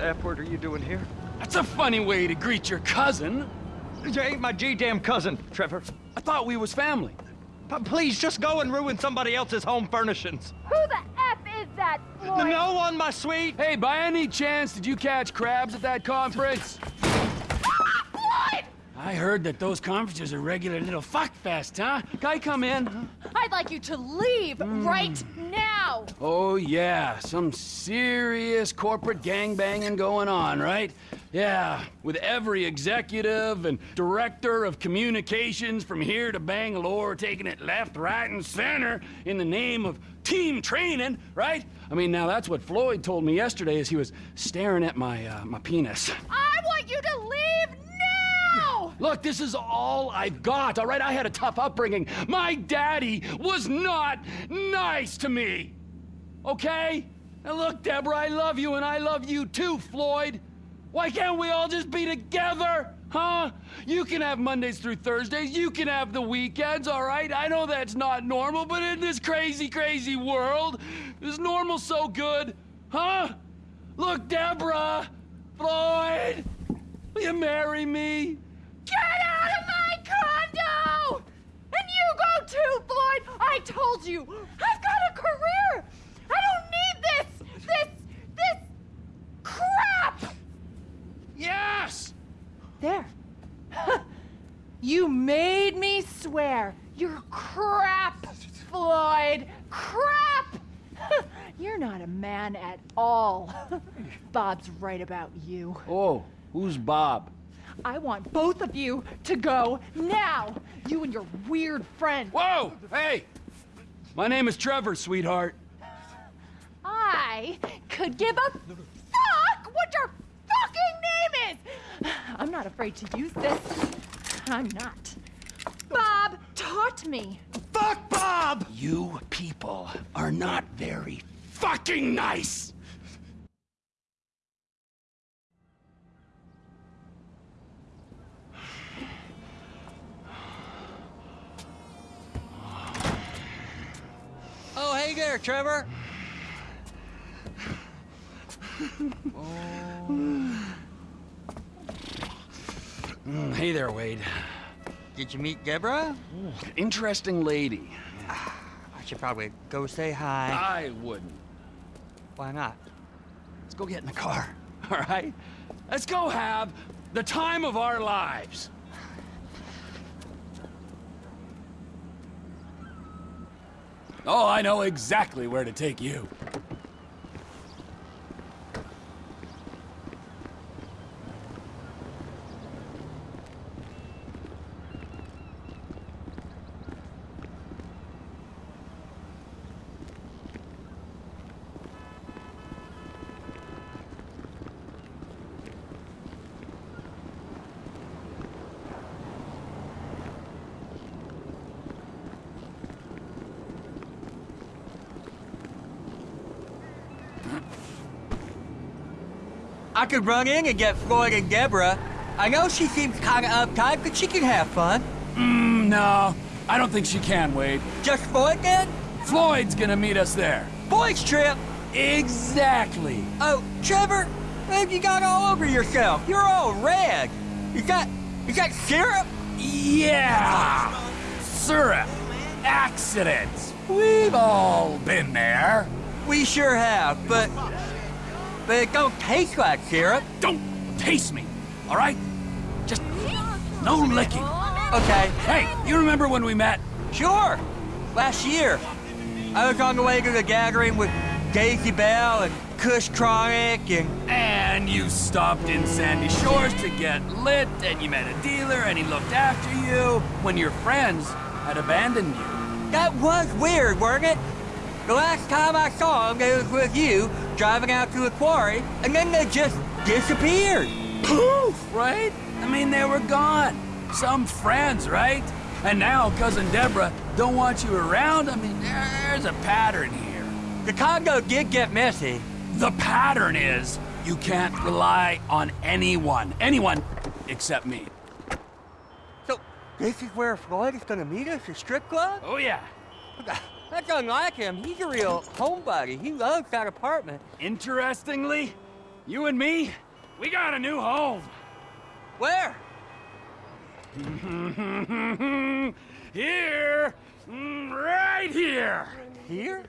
the F word are you doing here? That's a funny way to greet your cousin. You ain't my G-damn cousin, Trevor. I thought we was family. But please, just go and ruin somebody else's home furnishings. Who the F is that, Floyd? No one, my sweet. Hey, by any chance, did you catch crabs at that conference? Floyd! I heard that those conferences are regular little fuck fest, huh? Guy, come in. I'd like you to leave right hmm. now. Oh, yeah, some serious corporate gangbanging going on, right? Yeah, with every executive and director of communications from here to Bangalore taking it left, right, and center in the name of team training, right? I mean, now that's what Floyd told me yesterday as he was staring at my, uh, my penis. I want you to leave now! Look, this is all I've got, all right? I had a tough upbringing. My daddy was not nice to me, okay? Now look, Deborah, I love you and I love you too, Floyd. Why can't we all just be together? Huh? You can have Mondays through Thursdays. You can have the weekends, all right? I know that's not normal, but in this crazy, crazy world, is normal so good? Huh? Look, Deborah! Floyd! Will you marry me? Get out of my condo! And you go too, Floyd! I told you! I've got a career! I don't need this! This... this... crap! Yes! There. you made me swear. You're crap, Floyd. Crap! You're not a man at all. Bob's right about you. Oh, who's Bob? I want both of you to go now. You and your weird friend. Whoa! Hey! My name is Trevor, sweetheart. I could give a fuck what your fucking name is. I'm not afraid to use this. I'm not. Bob taught me. Fuck Bob! You people are not very fucking nice! Oh, hey there, Trevor. Mm, hey there, Wade. Did you meet Deborah? Interesting lady. I should probably go say hi. I wouldn't. Why not? Let's go get in the car, all right? Let's go have the time of our lives. Oh, I know exactly where to take you. I could run in and get Floyd and Deborah. I know she seems kind of uptight, but she can have fun. Mm, no, I don't think she can, Wade. Just Floyd then? Floyd's gonna meet us there. Boys trip. Exactly. Oh, Trevor, what have you got all over yourself? You're all red. You got, you got syrup? Yeah! Syrup. Accidents. We've all been there. We sure have, but, but don't taste like syrup. Don't taste me, all right? Just no licking. Okay, Hey, you remember when we met? Sure. Last year, I was on the way to the gathering with Daisy Bell and Kush Chronic and... And you stopped in Sandy Shores to get lit, and you met a dealer, and he looked after you when your friends had abandoned you. That was weird, weren't it? The last time I saw them, it was with you, driving out to the quarry, and then they just disappeared. Poof, right? I mean, they were gone. Some friends, right? And now Cousin Deborah don't want you around. I mean, there's a pattern here. The condo did get messy. The pattern is you can't rely on anyone. Anyone except me. So, this is where Floyd is gonna meet us, a strip club? Oh, yeah. That's unlike him. He's a real homebody. He loves that apartment. Interestingly, You and me, we got a new home. Where? here, Mm, right here. Here?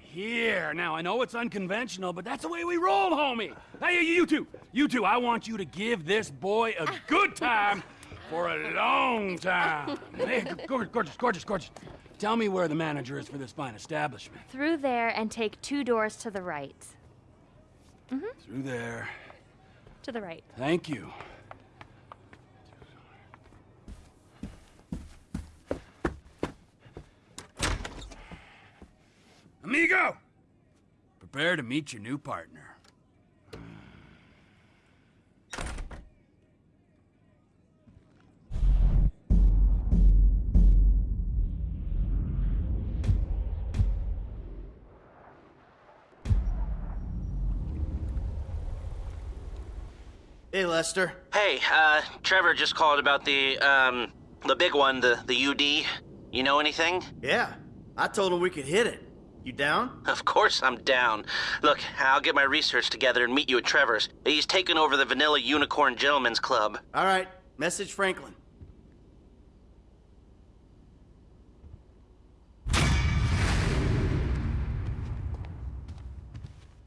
Here. Now, I know it's unconventional, but that's the way we roll, homie. Hey, you two, you two, I want you to give this boy a good time for a long time. Hey, gorgeous, gorgeous, gorgeous, gorgeous. Tell me where the manager is for this fine establishment. Through there and take two doors to the right. Mm-hmm. Through there. To the right. Thank you. Amigo! Prepare to meet your new partner. Hey, Lester. Hey, uh, Trevor just called about the, um, the big one, the, the UD. You know anything? Yeah, I told him we could hit it. You down? Of course I'm down. Look, I'll get my research together and meet you at Trevor's. He's taken over the Vanilla Unicorn Gentlemen's Club. All right, message Franklin.